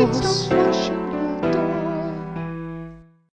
Jesus.